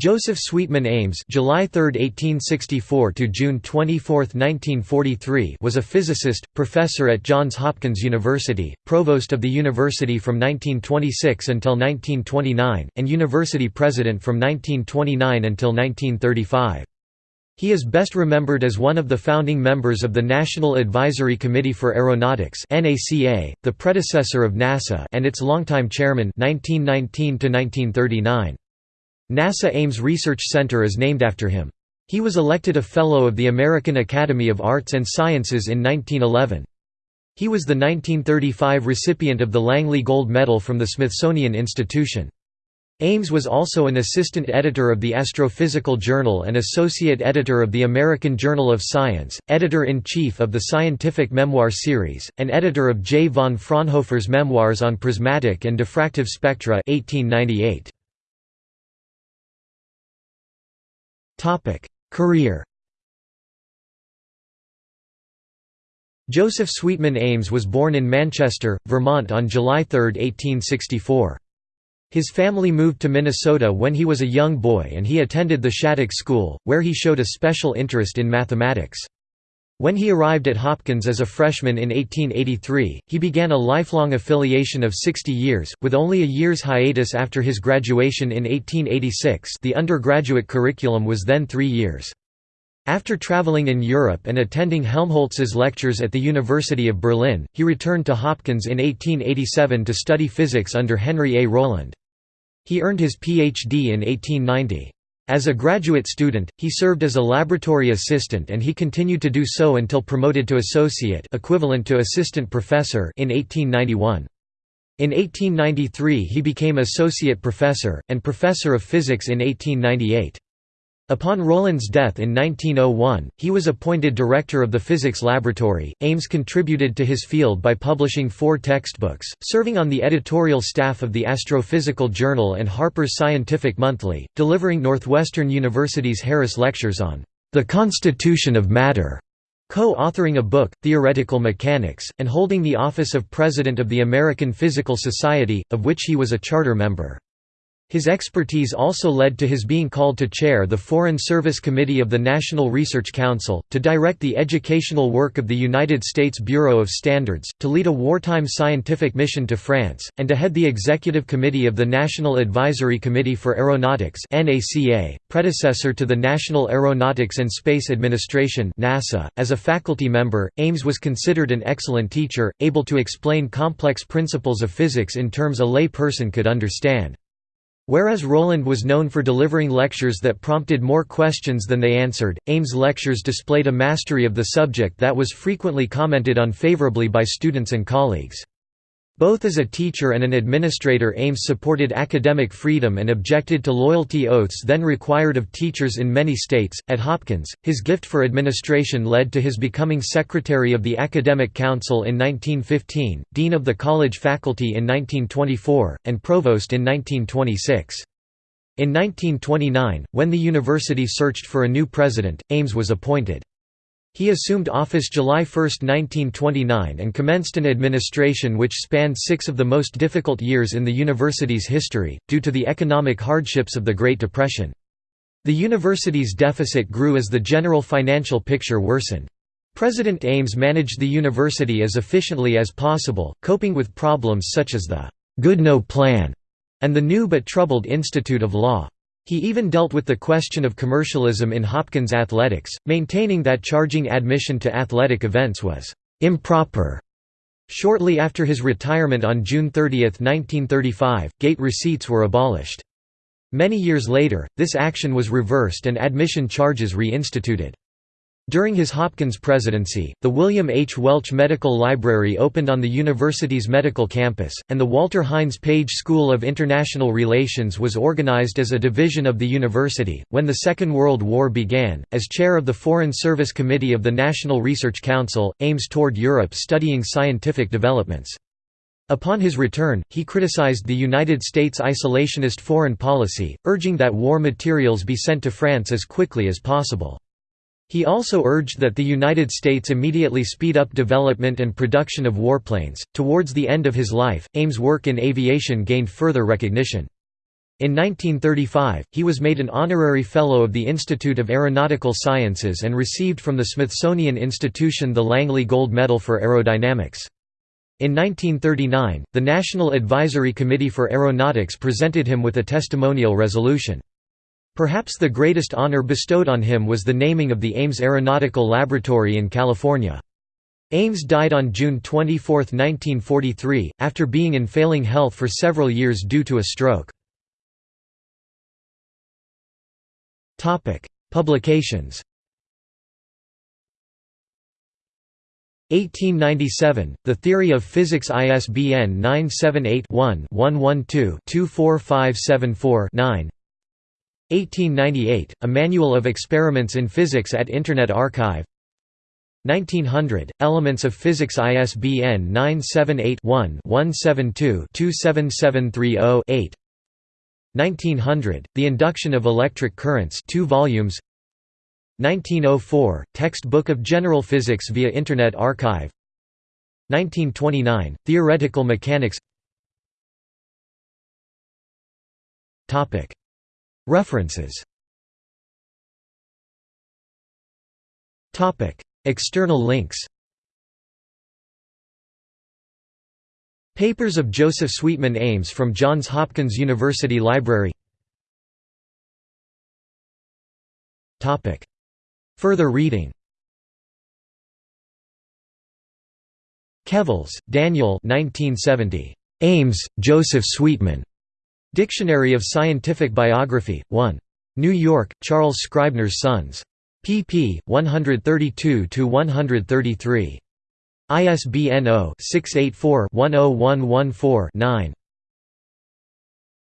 Joseph Sweetman Ames July 3, 1864 to June 24, 1943 was a physicist, professor at Johns Hopkins University, provost of the university from 1926 until 1929, and university president from 1929 until 1935. He is best remembered as one of the founding members of the National Advisory Committee for Aeronautics (NACA), the predecessor of NASA and its longtime chairman 1919 to -1939. NASA Ames Research Center is named after him. He was elected a Fellow of the American Academy of Arts and Sciences in 1911. He was the 1935 recipient of the Langley Gold Medal from the Smithsonian Institution. Ames was also an assistant editor of the Astrophysical Journal and associate editor of the American Journal of Science, editor-in-chief of the Scientific Memoir series, and editor of J. von Fraunhofer's Memoirs on Prismatic and Diffractive Spectra 1898. Career Joseph Sweetman Ames was born in Manchester, Vermont on July 3, 1864. His family moved to Minnesota when he was a young boy and he attended the Shattuck School, where he showed a special interest in mathematics. When he arrived at Hopkins as a freshman in 1883, he began a lifelong affiliation of 60 years, with only a year's hiatus after his graduation in 1886 the undergraduate curriculum was then three years. After traveling in Europe and attending Helmholtz's lectures at the University of Berlin, he returned to Hopkins in 1887 to study physics under Henry A. Rowland. He earned his Ph.D. in 1890. As a graduate student, he served as a laboratory assistant and he continued to do so until promoted to associate equivalent to assistant professor in 1891. In 1893 he became associate professor, and professor of physics in 1898. Upon Rowland's death in 1901, he was appointed director of the physics laboratory. Ames contributed to his field by publishing four textbooks, serving on the editorial staff of the Astrophysical Journal and Harper's Scientific Monthly, delivering Northwestern University's Harris Lectures on the Constitution of Matter, co-authoring a book, Theoretical Mechanics, and holding the office of President of the American Physical Society, of which he was a charter member. His expertise also led to his being called to chair the Foreign Service Committee of the National Research Council, to direct the educational work of the United States Bureau of Standards, to lead a wartime scientific mission to France, and to head the Executive Committee of the National Advisory Committee for Aeronautics predecessor to the National Aeronautics and Space Administration NASA. .As a faculty member, Ames was considered an excellent teacher, able to explain complex principles of physics in terms a lay person could understand. Whereas Rowland was known for delivering lectures that prompted more questions than they answered, Ames' lectures displayed a mastery of the subject that was frequently commented on favorably by students and colleagues. Both as a teacher and an administrator Ames supported academic freedom and objected to loyalty oaths then required of teachers in many states. At Hopkins, his gift for administration led to his becoming secretary of the Academic Council in 1915, dean of the college faculty in 1924, and provost in 1926. In 1929, when the university searched for a new president, Ames was appointed. He assumed office July 1, 1929 and commenced an administration which spanned six of the most difficult years in the university's history, due to the economic hardships of the Great Depression. The university's deficit grew as the general financial picture worsened. President Ames managed the university as efficiently as possible, coping with problems such as the Goodnow Plan and the new but troubled Institute of Law. He even dealt with the question of commercialism in Hopkins athletics, maintaining that charging admission to athletic events was improper. Shortly after his retirement on June 30, 1935, gate receipts were abolished. Many years later, this action was reversed and admission charges reinstituted. During his Hopkins presidency, the William H. Welch Medical Library opened on the university's medical campus, and the Walter Hines Page School of International Relations was organized as a division of the university. When the Second World War began, as chair of the Foreign Service Committee of the National Research Council, Ames toured Europe studying scientific developments. Upon his return, he criticized the United States' isolationist foreign policy, urging that war materials be sent to France as quickly as possible. He also urged that the United States immediately speed up development and production of warplanes. Towards the end of his life, Ames' work in aviation gained further recognition. In 1935, he was made an honorary Fellow of the Institute of Aeronautical Sciences and received from the Smithsonian Institution the Langley Gold Medal for Aerodynamics. In 1939, the National Advisory Committee for Aeronautics presented him with a testimonial resolution. Perhaps the greatest honor bestowed on him was the naming of the Ames Aeronautical Laboratory in California. Ames died on June 24, 1943, after being in failing health for several years due to a stroke. Publications. 1897, The Theory of Physics ISBN 978-1-112-24574-9 1898, A Manual of Experiments in Physics at Internet Archive. 1900, Elements of Physics ISBN 978-1-172-27730-8 1900, The Induction of Electric Currents 2 volumes. 1904, Textbook of General Physics via Internet Archive. 1929, Theoretical Mechanics References. External links. Papers of Joseph Sweetman Ames from Johns Hopkins University Library. Further reading. Kevles, Daniel. 1970. Ames, Joseph Sweetman. Dictionary of Scientific Biography, 1. New York, Charles Scribner's Sons. pp. 132–133. ISBN 0-684-10114-9.